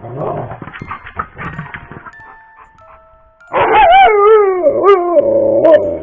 Oh!